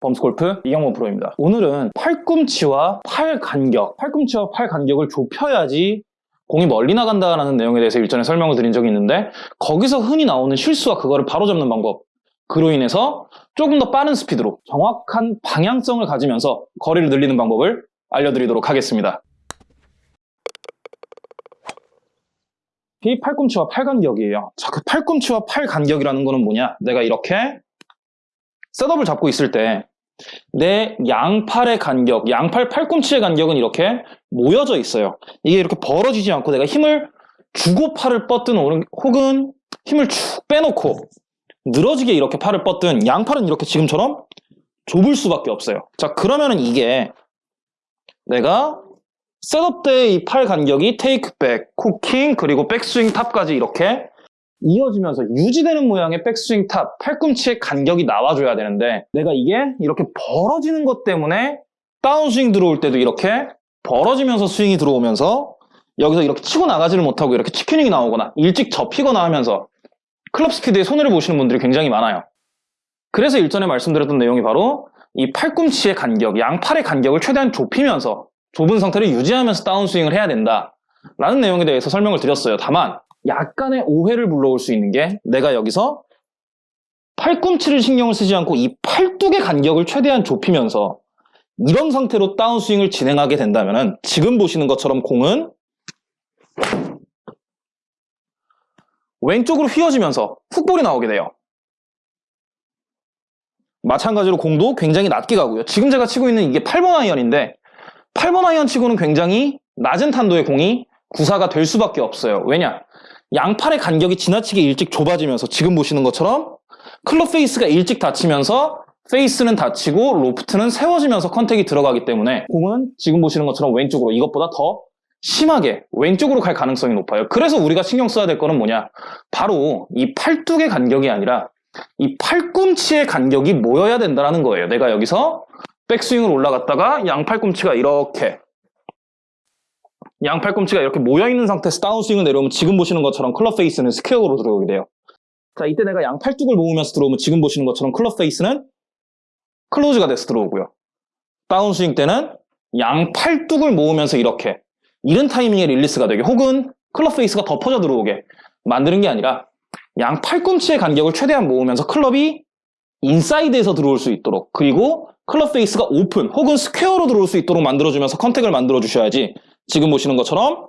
범스골프 이경모 프로입니다. 오늘은 팔꿈치와 팔 간격, 팔꿈치와 팔 간격을 좁혀야지 공이 멀리 나간다라는 내용에 대해서 일전에 설명을 드린 적이 있는데 거기서 흔히 나오는 실수와 그거를 바로잡는 방법 그로 인해서 조금 더 빠른 스피드로 정확한 방향성을 가지면서 거리를 늘리는 방법을 알려드리도록 하겠습니다. 이 팔꿈치와 팔 간격이에요. 자, 그 팔꿈치와 팔 간격이라는 거는 뭐냐? 내가 이렇게 셋업을 잡고 있을 때 내 양팔의 간격, 양팔 팔꿈치의 간격은 이렇게 모여져 있어요. 이게 이렇게 벌어지지 않고 내가 힘을 주고 팔을 뻗든 혹은 힘을 쭉 빼놓고 늘어지게 이렇게 팔을 뻗든 양팔은 이렇게 지금처럼 좁을 수밖에 없어요. 자 그러면은 이게 내가 셋업 때이팔 간격이 테이크백, 쿠킹, 그리고 백스윙 탑까지 이렇게 이어지면서 유지되는 모양의 백스윙 top, 팔꿈치의 간격이 나와줘야 되는데 내가 이게 이렇게 벌어지는 것 때문에 다운스윙 들어올 때도 이렇게 벌어지면서 스윙이 들어오면서 여기서 이렇게 치고 나가지를 못하고 이렇게 chicken wing이 나오거나 일찍 접히거나 하면서 클럽 스피드에 손해를 보시는 분들이 굉장히 많아요. 그래서 일전에 말씀드렸던 내용이 바로 이 팔꿈치의 간격, 양팔의 간격을 최대한 좁히면서 좁은 상태를 유지하면서 다운스윙을 해야 된다. 라는 내용에 대해서 설명을 드렸어요. 다만 약간의 오해를 불러올 수 있는 게 내가 여기서 팔꿈치를 신경을 쓰지 않고 이 팔뚝의 간격을 최대한 좁히면서 이런 상태로 다운스윙을 진행하게 된다면 지금 보시는 것처럼 공은 왼쪽으로 휘어지면서 훅볼이 나오게 돼요. 마찬가지로 공도 굉장히 낮게 가고요. 지금 제가 치고 있는 이게 8번 아이언인데 8번 아이언 치고는 굉장히 낮은 탄도의 공이 구사가 될 수밖에 없어요. 왜냐? 양팔의 간격이 지나치게 일찍 좁아지면서 지금 보시는 것처럼 클럽 페이스가 일찍 닫히면서 페이스는 닫히고 로프트는 세워지면서 contact이 들어가기 때문에 공은 지금 보시는 것처럼 왼쪽으로 이것보다 더 심하게 왼쪽으로 갈 가능성이 높아요. 그래서 우리가 신경 써야 될 거는 뭐냐? 바로 이 팔뚝의 간격이 아니라 이 팔꿈치의 간격이 모여야 된다는 거예요. 내가 여기서 백스윙을 올라갔다가 양팔꿈치가 이렇게 양 팔꿈치가 이렇게 모여있는 상태에서 다운스윙을 내려오면 지금 보시는 것처럼 클럽 페이스는 square로 들어오게 돼요. 자, 이때 내가 양 팔뚝을 모으면서 들어오면 지금 보시는 것처럼 클럽 페이스는 close가 돼서 들어오고요. 다운스윙 때는 양 팔뚝을 모으면서 이렇게 이른 타이밍에 릴리스가 되게 혹은 클럽 페이스가 덮어져 들어오게 만드는 게 아니라 양 팔꿈치의 간격을 최대한 모으면서 클럽이 인사이드에서 들어올 수 있도록 그리고 클럽 페이스가 오픈 혹은 square로 들어올 수 있도록 만들어주면서 contact을 만들어 주셔야지 지금 보시는 것처럼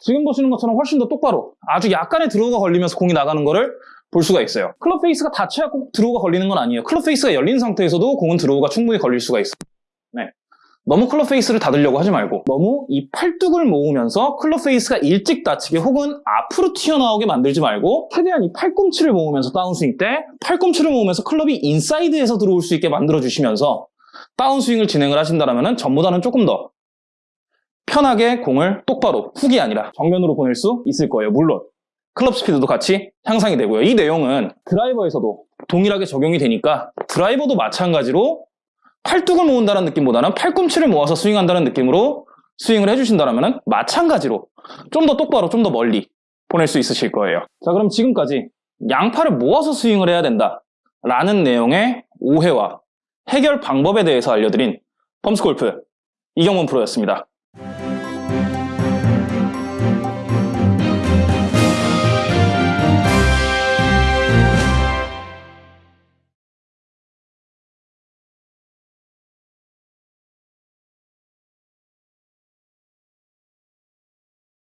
지금 보시는 것처럼 훨씬 더 똑바로 아주 약간의 draw가 걸리면서 공이 나가는 거를 볼 수가 있어요. 클럽 페이스가 닫혀야 꼭 draw가 걸리는 건 아니에요. 클럽 페이스가 열린 상태에서도 공은 draw가 충분히 걸릴 수가 있어요. 네. 너무 클럽 페이스를 닫으려고 하지 말고 너무 이 팔뚝을 모으면서 클럽 페이스가 일찍 닫히게 혹은 앞으로 튀어나오게 만들지 말고 최대한 이 팔꿈치를 모으면서 다운스윙 때 팔꿈치를 모으면서 클럽이 인사이드에서 들어올 수 있게 만들어 주시면서 다운스윙을 진행을 하신다면 전보다는 조금 더 편하게 공을 똑바로 훅이 아니라 정면으로 보낼 수 있을 거예요. 물론 클럽 스피드도 같이 향상이 되고요. 이 내용은 드라이버에서도 동일하게 적용이 되니까 드라이버도 마찬가지로 팔뚝을 모은다는 느낌보다는 팔꿈치를 모아서 스윙한다는 느낌으로 스윙을 해주신다면 마찬가지로 좀 더 똑바로 좀 더 멀리 보낼 수 있으실 거예요. 자 그럼 지금까지 양팔을 모아서 스윙을 해야 된다 라는 내용의 오해와 해결 방법에 대해서 알려드린 펌스골프 이경문 프로였습니다.